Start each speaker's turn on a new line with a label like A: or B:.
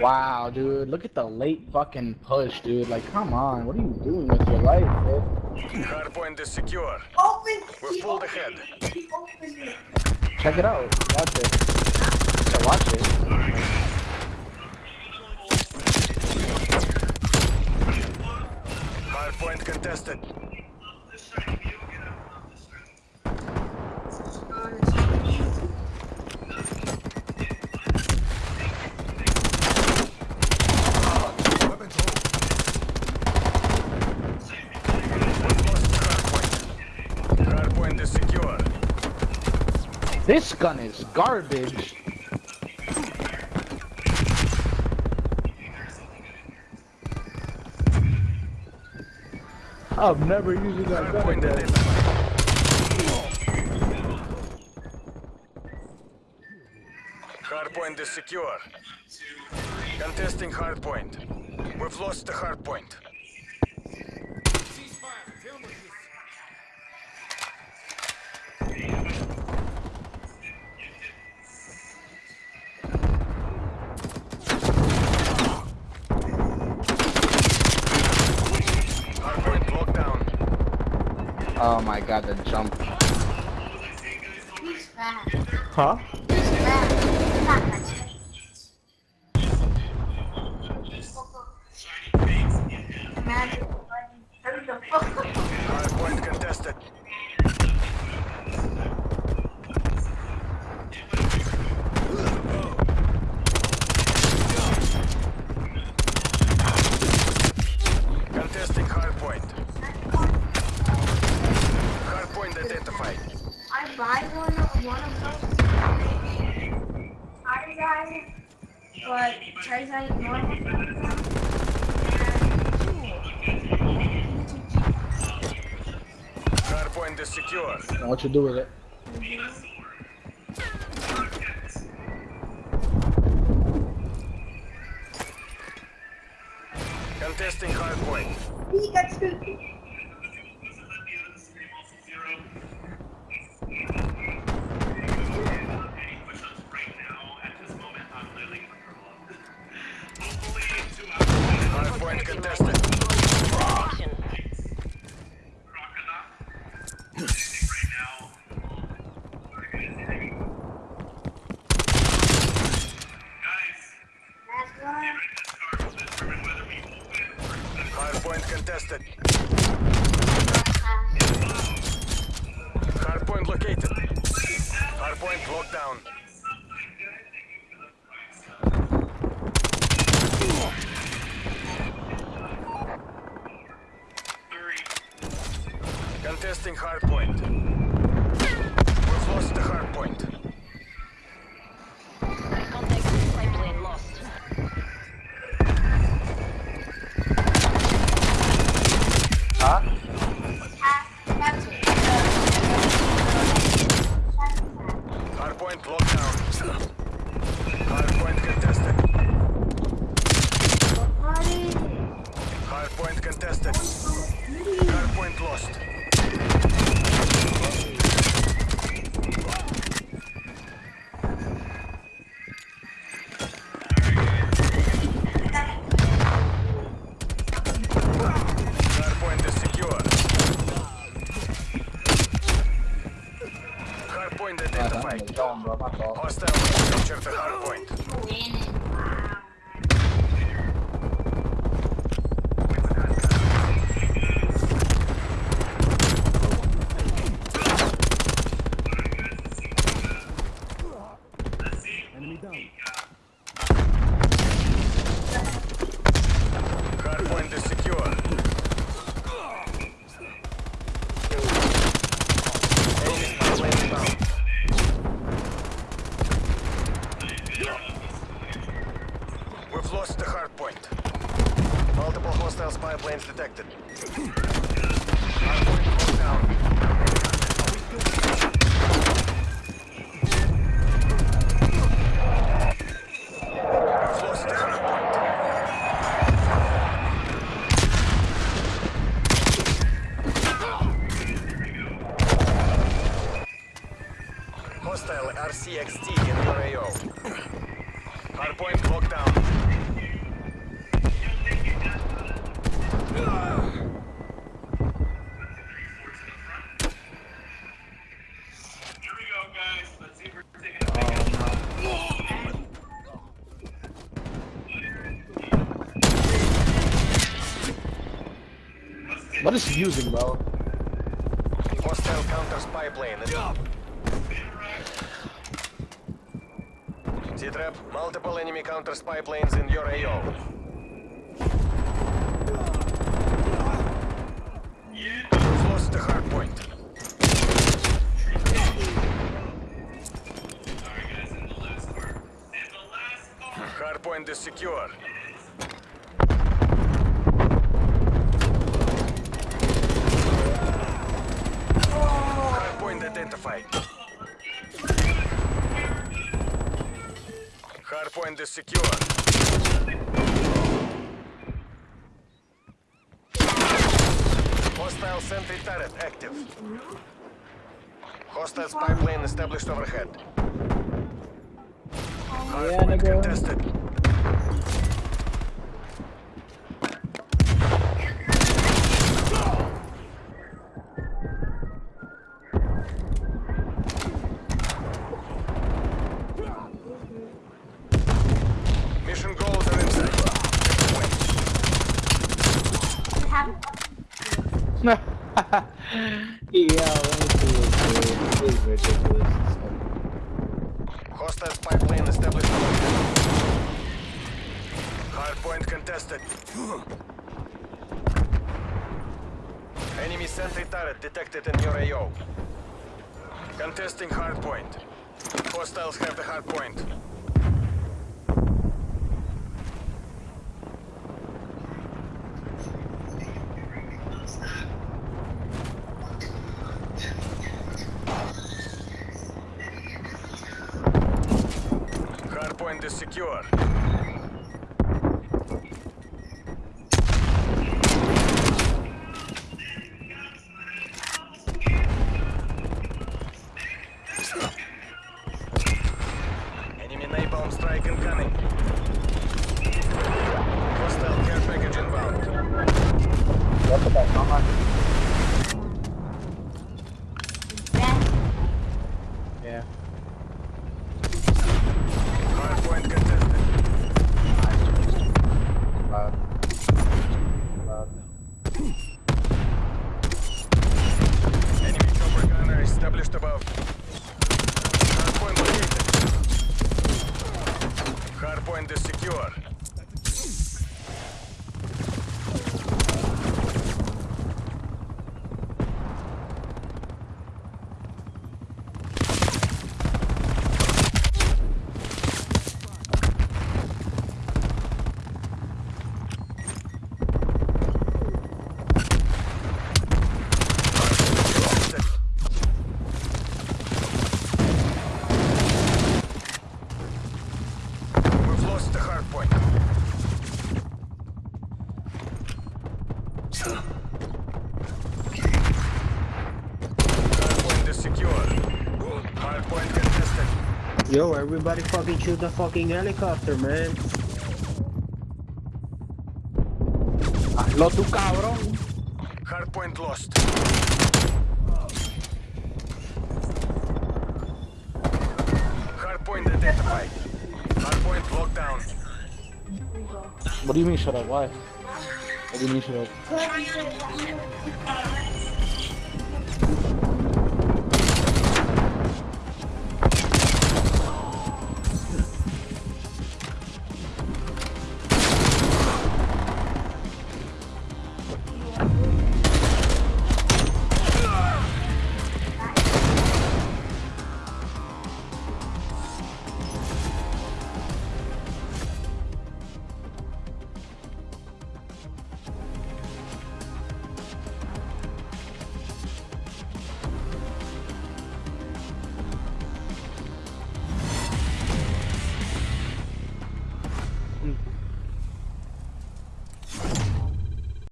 A: Wow, dude, look at the late fucking push, dude. Like, come on, what are you doing with your life, dude?
B: Hardpoint is secure.
C: Open.
B: We're
C: He
B: pulled ahead.
C: it. He opened it.
A: Check it out. Watch it. Yeah, watch it.
B: Hardpoint contested.
D: Weapons hold.
B: We've lost hardpoint. Hardpoint is secure.
A: This gun is garbage. I'm never using that gun again.
B: Hardpoint is secure. Contesting hardpoint. We've lost the. Hardpoint
A: Oh my god, the jump.
C: He's fast.
A: Huh?
B: Is secure.
A: And what you do with it?
B: Contesting hardpoint.
C: He
B: contested. Hardpoint located. Hardpoint locked down. Contesting hardpoint. Identified.
A: the zone, bro. My fault.
B: Hostile captured the hardpoint. Hardpoint hostile spy planes detected. RC-XD in your AO. Hardpoint locked down.
A: What is he using, bro?
B: Hostile counter spy plane. T-Trap, multiple enemy counter spy planes in your AO. We've lost the hard point. Hard point is secure. Hard point identified. Hard point is secure. Hostile sentry turret active. Hostile spy plane established overhead. Hard
A: Yeah,
B: contested. Mission goals are in sight. Wait.
C: What happened?
A: yeah, let me see this, is ridiculous.
B: Hostile spy plane established overhead. Hardpoint contested. Enemy sentry turret detected in your AO. Contesting hardpoint. Hostiles have the hardpoint. Secure. Enemy napalm strike incoming. Hardpoint is secure. Contested. We've lost the hardpoint. Hardpoint is secure. Hardpoint contested.
E: Yo, everybody fucking shoot the fucking helicopter, man.
A: Hazlo tú, cabrón.
B: Hardpoint lost. Hardpoint identified. Hardpoint locked down.
A: What do you mean shut up? Why? What do you mean shut up?
C: Put-